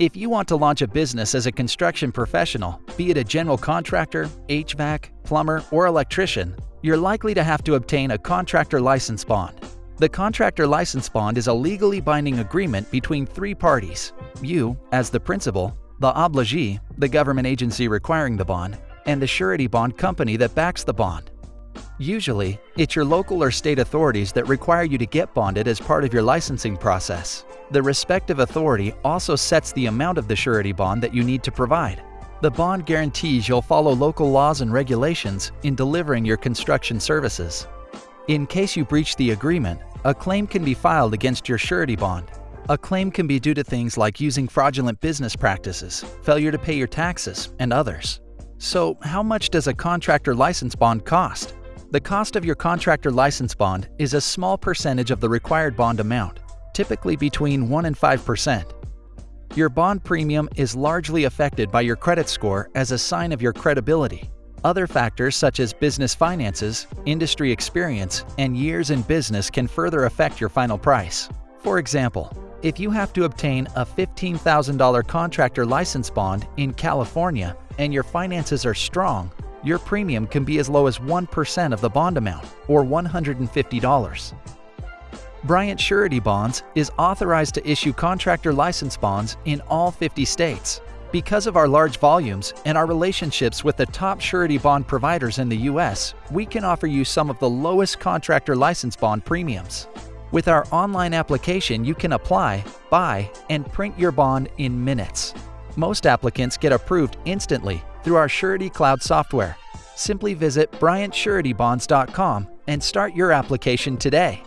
If you want to launch a business as a construction professional, be it a general contractor, HVAC, plumber, or electrician, you're likely to have to obtain a contractor license bond. The contractor license bond is a legally binding agreement between three parties you, as the principal, the obligee, the government agency requiring the bond, and the surety bond company that backs the bond. Usually, it's your local or state authorities that require you to get bonded as part of your licensing process. The respective authority also sets the amount of the surety bond that you need to provide. The bond guarantees you'll follow local laws and regulations in delivering your construction services. In case you breach the agreement, a claim can be filed against your surety bond. A claim can be due to things like using fraudulent business practices, failure to pay your taxes, and others. So, how much does a contractor license bond cost? The cost of your contractor license bond is a small percentage of the required bond amount, typically between 1 and 5%. Your bond premium is largely affected by your credit score as a sign of your credibility. Other factors such as business finances, industry experience, and years in business can further affect your final price. For example, if you have to obtain a $15,000 contractor license bond in California and your finances are strong, your premium can be as low as 1% of the bond amount, or $150. Bryant Surety Bonds is authorized to issue contractor license bonds in all 50 states. Because of our large volumes and our relationships with the top surety bond providers in the U.S., we can offer you some of the lowest contractor license bond premiums. With our online application, you can apply, buy, and print your bond in minutes. Most applicants get approved instantly through our Surety Cloud software. Simply visit BryantSuretyBonds.com and start your application today.